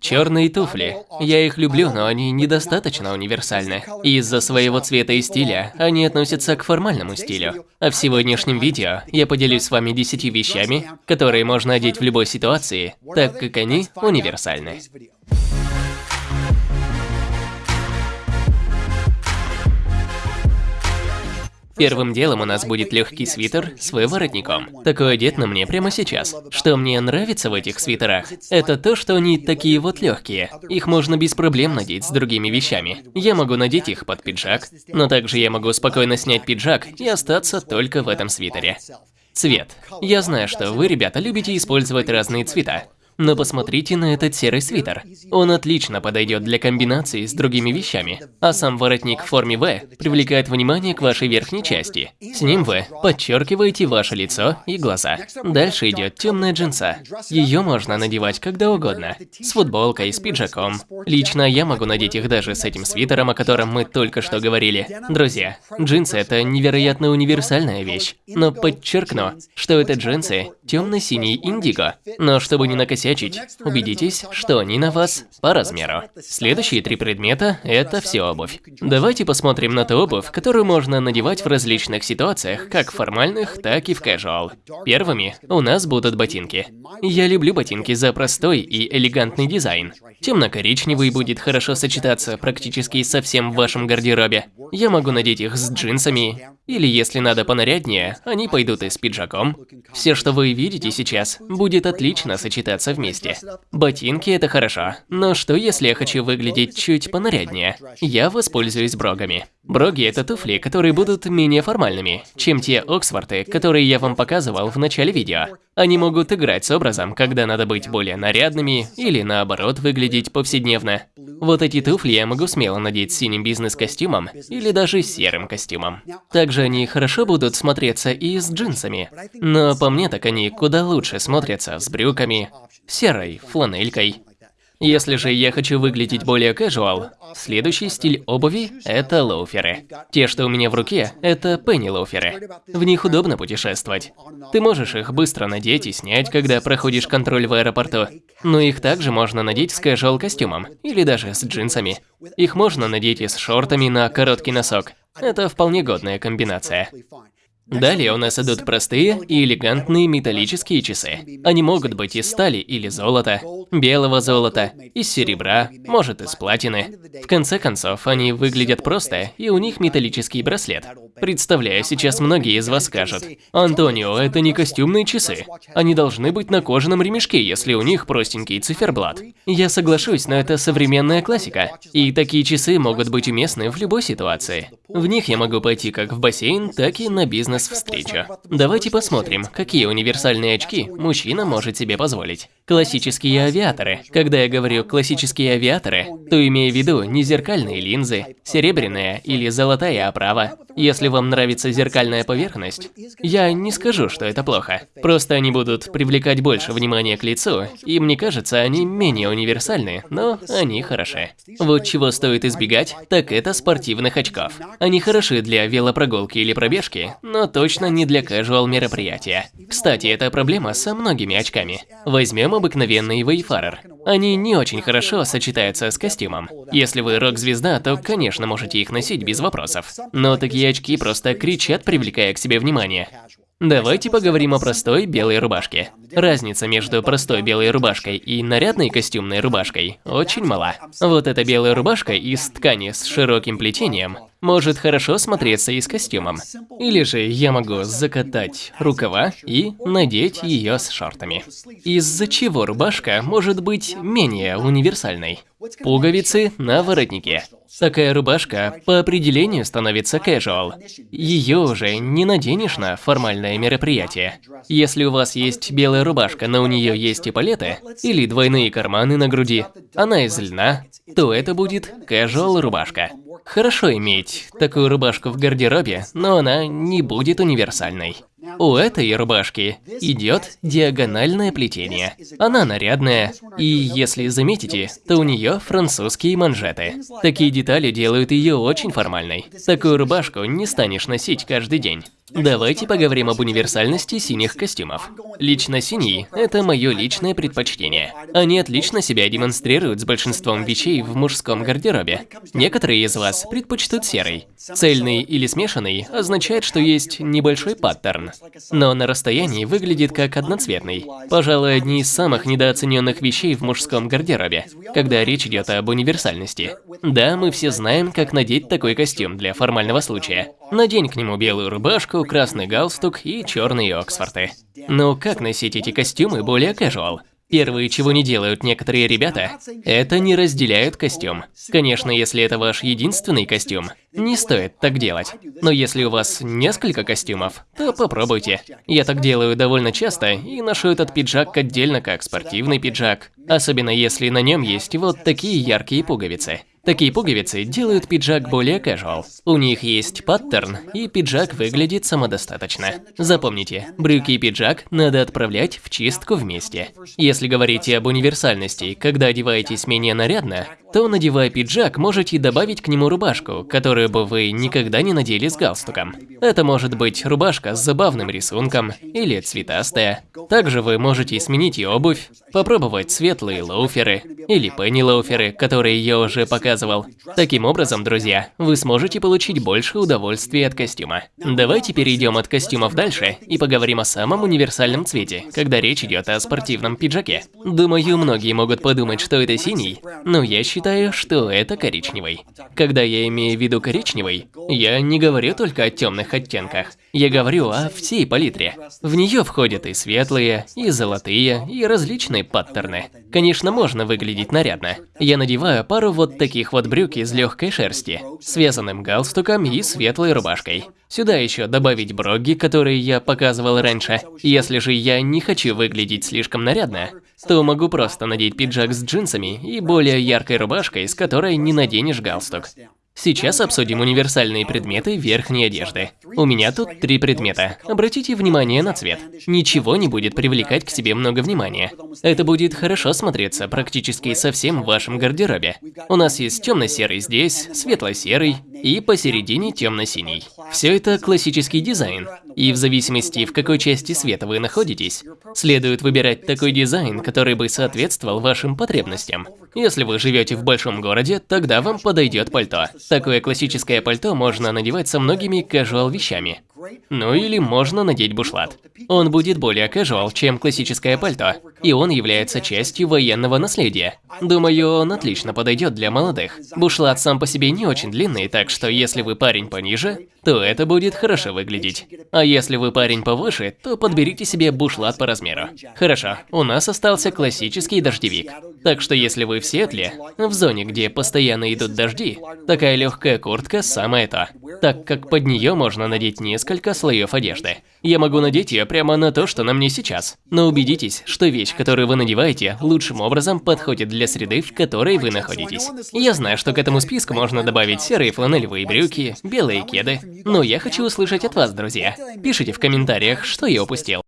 Черные туфли. Я их люблю, но они недостаточно универсальны. Из-за своего цвета и стиля они относятся к формальному стилю. А в сегодняшнем видео я поделюсь с вами 10 вещами, которые можно одеть в любой ситуации, так как они универсальны. Первым делом у нас будет легкий свитер с выворотником. Такой одет на мне прямо сейчас. Что мне нравится в этих свитерах, это то, что они такие вот легкие. Их можно без проблем надеть с другими вещами. Я могу надеть их под пиджак, но также я могу спокойно снять пиджак и остаться только в этом свитере. Цвет. Я знаю, что вы, ребята, любите использовать разные цвета. Но посмотрите на этот серый свитер. Он отлично подойдет для комбинации с другими вещами. А сам воротник в форме V привлекает внимание к вашей верхней части. С ним вы подчеркиваете ваше лицо и глаза. Дальше идет темная джинса. Ее можно надевать когда угодно. С футболкой, с пиджаком. Лично я могу надеть их даже с этим свитером, о котором мы только что говорили. Друзья, джинсы это невероятно универсальная вещь. Но подчеркну, что это джинсы темно-синий индиго. Но чтобы не накосячить накосячить. Убедитесь, что они на вас по размеру. Следующие три предмета – это все обувь. Давайте посмотрим на ту обувь, которую можно надевать в различных ситуациях, как формальных, так и в casual. Первыми у нас будут ботинки. Я люблю ботинки за простой и элегантный дизайн. Темно-коричневый будет хорошо сочетаться практически со всем в вашем гардеробе. Я могу надеть их с джинсами, или если надо понаряднее, они пойдут и с пиджаком. Все, что вы видите сейчас, будет отлично сочетаться вместе. Ботинки – это хорошо, но что если я хочу выглядеть чуть понаряднее? Я воспользуюсь брогами. Броги – это туфли, которые будут менее формальными, чем те Оксфорты, которые я вам показывал в начале видео. Они могут играть с образом, когда надо быть более нарядными или наоборот выглядеть повседневно. Вот эти туфли я могу смело надеть синим бизнес-костюмом или даже серым костюмом. Также они хорошо будут смотреться и с джинсами, но по мне так они куда лучше смотрятся с брюками, серой фланелькой если же я хочу выглядеть более casual, следующий стиль обуви – это лоуферы. Те, что у меня в руке, это пенни-лоуферы. В них удобно путешествовать. Ты можешь их быстро надеть и снять, когда проходишь контроль в аэропорту. Но их также можно надеть с casual костюмом, или даже с джинсами. Их можно надеть и с шортами на короткий носок. Это вполне годная комбинация. Далее у нас идут простые и элегантные металлические часы. Они могут быть из стали или золота, белого золота, из серебра, может из платины. В конце концов, они выглядят просто, и у них металлический браслет. Представляю, сейчас многие из вас скажут, «Антонио, это не костюмные часы. Они должны быть на кожаном ремешке, если у них простенький циферблат». Я соглашусь, но это современная классика. И такие часы могут быть уместны в любой ситуации. В них я могу пойти как в бассейн, так и на бизнес-встречу. Давайте посмотрим, какие универсальные очки мужчина может себе позволить. Классические авиаторы. Когда я говорю «классические авиаторы», то имею в виду не зеркальные линзы, серебряная или золотая оправа. Если вам нравится зеркальная поверхность, я не скажу, что это плохо. Просто они будут привлекать больше внимания к лицу, и мне кажется, они менее универсальны, но они хороши. Вот чего стоит избегать, так это спортивных очков. Они хороши для велопрогулки или пробежки, но точно не для casual мероприятия. Кстати, это проблема со многими очками. Возьмем обыкновенный Wayfarer. Они не очень хорошо сочетаются с костюмом. Если вы рок-звезда, то, конечно, можете их носить без вопросов. Но такие очки просто кричат, привлекая к себе внимание. Давайте поговорим о простой белой рубашке. Разница между простой белой рубашкой и нарядной костюмной рубашкой очень мала. Вот эта белая рубашка из ткани с широким плетением может хорошо смотреться и с костюмом. Или же я могу закатать рукава и надеть ее с шортами. Из-за чего рубашка может быть менее универсальной. Пуговицы на воротнике. Такая рубашка по определению становится casual. Ее уже не наденешь на формальное мероприятие. Если у вас есть белая рубашка, но у нее есть эполеты или двойные карманы на груди, она из льна, то это будет casual рубашка. Хорошо иметь такую рубашку в гардеробе, но она не будет универсальной. У этой рубашки идет диагональное плетение. Она нарядная, и если заметите, то у нее французские манжеты. Такие детали делают ее очень формальной. Такую рубашку не станешь носить каждый день. Давайте поговорим об универсальности синих костюмов. Лично синий – это мое личное предпочтение. Они отлично себя демонстрируют с большинством вещей в мужском гардеробе. Некоторые из вас предпочтут серый. Цельный или смешанный означает, что есть небольшой паттерн, но на расстоянии выглядит как одноцветный. Пожалуй, одни из самых недооцененных вещей в мужском гардеробе, когда речь идет об универсальности. Да, мы все знаем, как надеть такой костюм для формального случая. Надень к нему белую рубашку, красный галстук и черные Оксфорты. Но как носить эти костюмы более casual? Первое, чего не делают некоторые ребята, это не разделяют костюм. Конечно, если это ваш единственный костюм, не стоит так делать. Но если у вас несколько костюмов, то попробуйте. Я так делаю довольно часто и ношу этот пиджак отдельно как спортивный пиджак. Особенно если на нем есть вот такие яркие пуговицы. Такие пуговицы делают пиджак более casual. У них есть паттерн, и пиджак выглядит самодостаточно. Запомните, брюки и пиджак надо отправлять в чистку вместе. Если говорите об универсальности, когда одеваетесь менее нарядно, то, надевая пиджак, можете добавить к нему рубашку, которую бы вы никогда не надели с галстуком. Это может быть рубашка с забавным рисунком или цветастая. Также вы можете сменить и обувь, попробовать светлые лоуферы или пенни-лоуферы, которые я уже показывал. Таким образом, друзья, вы сможете получить больше удовольствия от костюма. Давайте перейдем от костюмов дальше и поговорим о самом универсальном цвете, когда речь идет о спортивном пиджаке. Думаю, многие могут подумать, что это синий, но я считаю, считаю, что это коричневый. Когда я имею в виду коричневый, я не говорю только о темных оттенках. Я говорю о всей палитре. В нее входят и светлые, и золотые, и различные паттерны. Конечно, можно выглядеть нарядно. Я надеваю пару вот таких вот брюк из легкой шерсти, связанным галстуком и светлой рубашкой. Сюда еще добавить броги, которые я показывал раньше. Если же я не хочу выглядеть слишком нарядно, то могу просто надеть пиджак с джинсами и более яркой рубашкой, с которой не наденешь галстук. Сейчас обсудим универсальные предметы верхней одежды. У меня тут три предмета. Обратите внимание на цвет. Ничего не будет привлекать к себе много внимания. Это будет хорошо смотреться практически со всем в вашем гардеробе. У нас есть темно-серый здесь, светло-серый и посередине темно-синий. Все это классический дизайн. И в зависимости, в какой части света вы находитесь, следует выбирать такой дизайн, который бы соответствовал вашим потребностям. Если вы живете в большом городе, тогда вам подойдет пальто. Такое классическое пальто можно надевать со многими casual вещами. Ну или можно надеть бушлат. Он будет более casual, чем классическое пальто, и он является частью военного наследия. Думаю, он отлично подойдет для молодых. Бушлат сам по себе не очень длинный, так что если вы парень пониже, то это будет хорошо выглядеть. А если вы парень повыше, то подберите себе бушлат по размеру. Хорошо, у нас остался классический дождевик. Так что если вы в Сиэтле, в зоне, где постоянно идут дожди, такая легкая куртка самое то, так как под нее можно надеть несколько слоев одежды. Я могу надеть ее прямо на то, что на мне сейчас. Но убедитесь, что вещь, которую вы надеваете, лучшим образом подходит для среды, в которой вы находитесь. Я знаю, что к этому списку можно добавить серые фланелевые брюки, белые кеды, но я хочу услышать от вас, друзья. Пишите в комментариях, что я упустил.